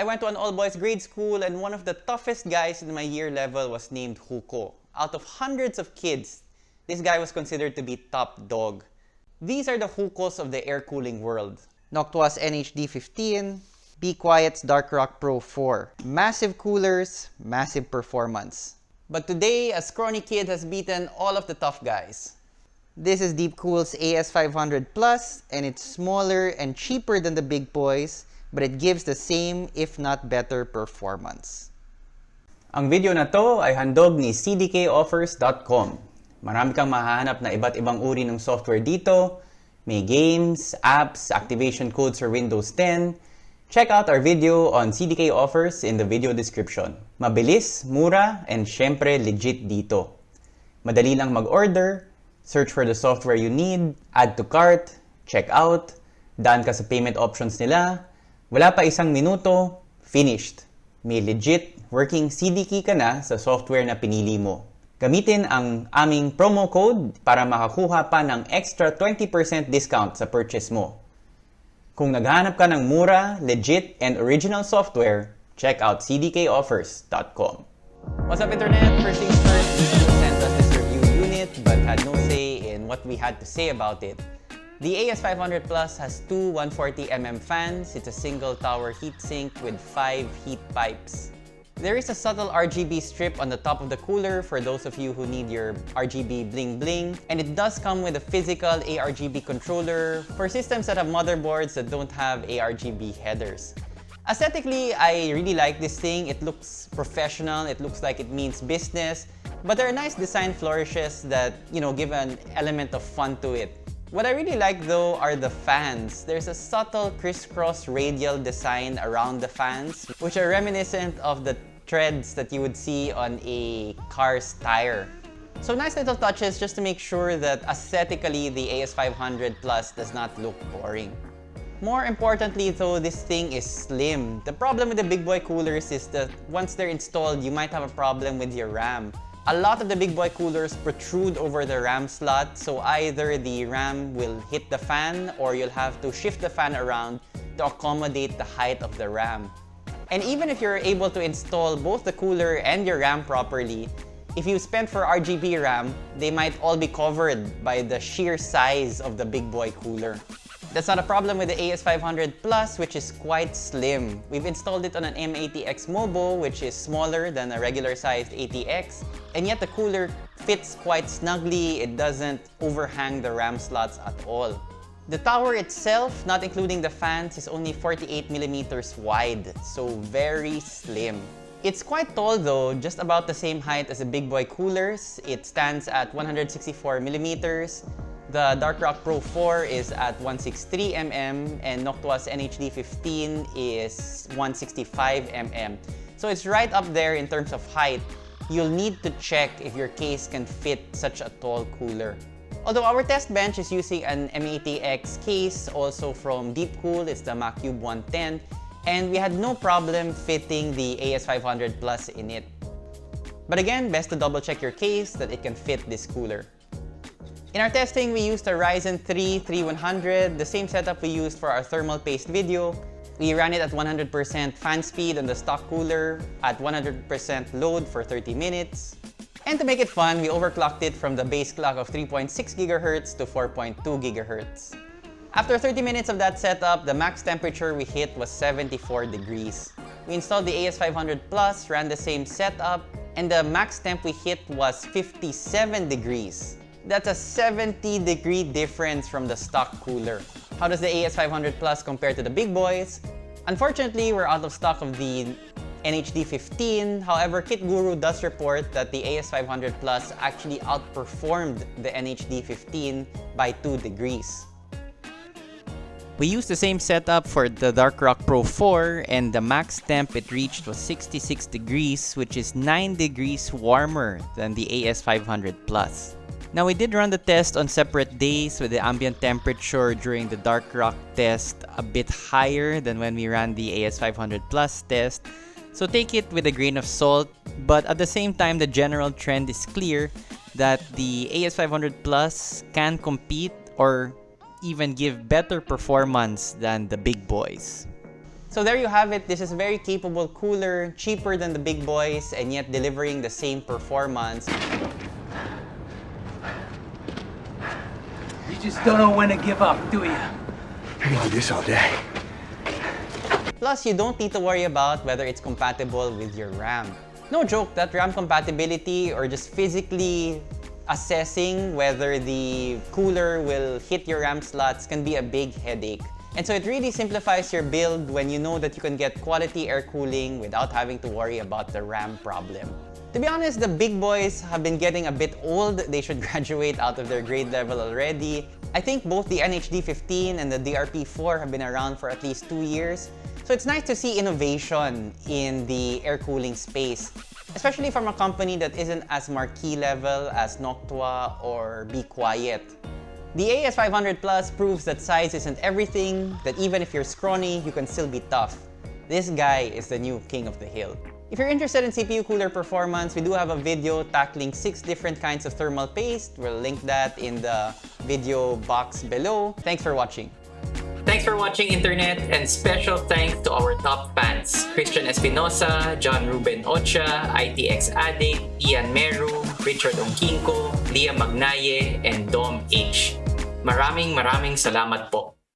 I went to an all-boys grade school and one of the toughest guys in my year level was named Huko. Out of hundreds of kids, this guy was considered to be top dog. These are the Hukos of the air cooling world. Noctua's NHD15, Be Quiet's Dark Rock Pro 4. Massive coolers, massive performance. But today, a scrawny kid has beaten all of the tough guys. This is Deepcool's AS500 Plus, and it's smaller and cheaper than the big boys, but it gives the same, if not better, performance. Ang video na to ay handog ni cdkoffers.com. Marami kang mahahanap na iba't ibang uri ng software dito. May games, apps, activation codes for Windows 10. Check out our video on CDK offers in the video description. Mabilis, mura, and syempre legit dito. Madali lang mag-order, search for the software you need, add to cart, check out, daan ka sa payment options nila, wala pa isang minuto, finished. May legit working CD key ka na sa software na pinili mo. Gamitin ang aming promo code para makakuha pa ng extra 20% discount sa purchase mo. Kung naghanap ka ng mura, legit, and original software, check out cdkoffers.com. What's up, Internet? First things first, sent us this review unit but had no say in what we had to say about it. The AS500 Plus has two 140mm fans. It's a single tower heatsink with five heat pipes. There is a subtle RGB strip on the top of the cooler for those of you who need your RGB bling bling. And it does come with a physical ARGB controller for systems that have motherboards that don't have ARGB headers. Aesthetically, I really like this thing. It looks professional, it looks like it means business, but there are nice design flourishes that, you know, give an element of fun to it. What I really like though are the fans. There's a subtle crisscross radial design around the fans, which are reminiscent of the treads that you would see on a car's tire. So nice little touches just to make sure that aesthetically the AS500 Plus does not look boring. More importantly though, this thing is slim. The problem with the big boy coolers is that once they're installed, you might have a problem with your RAM. A lot of the big boy coolers protrude over the RAM slot, so either the RAM will hit the fan or you'll have to shift the fan around to accommodate the height of the RAM. And even if you're able to install both the cooler and your RAM properly, if you spent for RGB RAM, they might all be covered by the sheer size of the big boy cooler. That's not a problem with the AS500 Plus, which is quite slim. We've installed it on an mATX Mobo, which is smaller than a regular-sized ATX, and yet the cooler fits quite snugly. It doesn't overhang the RAM slots at all. The tower itself, not including the fans, is only 48 millimeters wide, so very slim. It's quite tall though, just about the same height as the big boy coolers. It stands at 164 millimeters. The Dark Rock Pro 4 is at 163mm and Noctua's NHD 15 is 165mm. So it's right up there in terms of height. You'll need to check if your case can fit such a tall cooler. Although our test bench is using an mATX case, also from Deepcool, it's the Macube 110, and we had no problem fitting the AS500 Plus in it. But again, best to double check your case that it can fit this cooler. In our testing, we used a Ryzen 3 3100, the same setup we used for our thermal paste video. We ran it at 100% fan speed on the stock cooler, at 100% load for 30 minutes. And to make it fun, we overclocked it from the base clock of 3.6 GHz to 4.2 GHz. After 30 minutes of that setup, the max temperature we hit was 74 degrees. We installed the AS500 Plus, ran the same setup, and the max temp we hit was 57 degrees. That's a 70 degree difference from the stock cooler. How does the AS500 Plus compare to the big boys? Unfortunately, we're out of stock of the NHD 15. However, KitGuru does report that the AS500 Plus actually outperformed the NHD 15 by 2 degrees. We used the same setup for the Dark Rock Pro 4 and the max temp it reached was 66 degrees which is 9 degrees warmer than the AS500 Plus. Now we did run the test on separate days with the ambient temperature during the Dark Rock test a bit higher than when we ran the AS500 Plus test. So take it with a grain of salt, but at the same time the general trend is clear that the AS500 Plus can compete or even give better performance than the big boys. So there you have it. This is a very capable cooler, cheaper than the big boys, and yet delivering the same performance. Just don't know when to give up, do you? I can do this all day. Plus, you don't need to worry about whether it's compatible with your RAM. No joke, that RAM compatibility or just physically assessing whether the cooler will hit your RAM slots can be a big headache. And so it really simplifies your build when you know that you can get quality air cooling without having to worry about the RAM problem. To be honest, the big boys have been getting a bit old. They should graduate out of their grade level already. I think both the NHD15 and the DRP4 have been around for at least two years. So it's nice to see innovation in the air cooling space, especially from a company that isn't as marquee level as Noctua or Be Quiet. The AS500 Plus proves that size isn't everything, that even if you're scrawny, you can still be tough. This guy is the new king of the hill. If you're interested in CPU cooler performance, we do have a video tackling 6 different kinds of thermal paste. We'll link that in the video box below. Thanks for watching. Thanks for watching Internet and special thanks to our top fans Christian Espinosa, John Ruben Ocha, ITX Addict, Ian Meru, Richard Ongkinko, Leah Magnaye, and Dom H. Maraming maraming salamat po.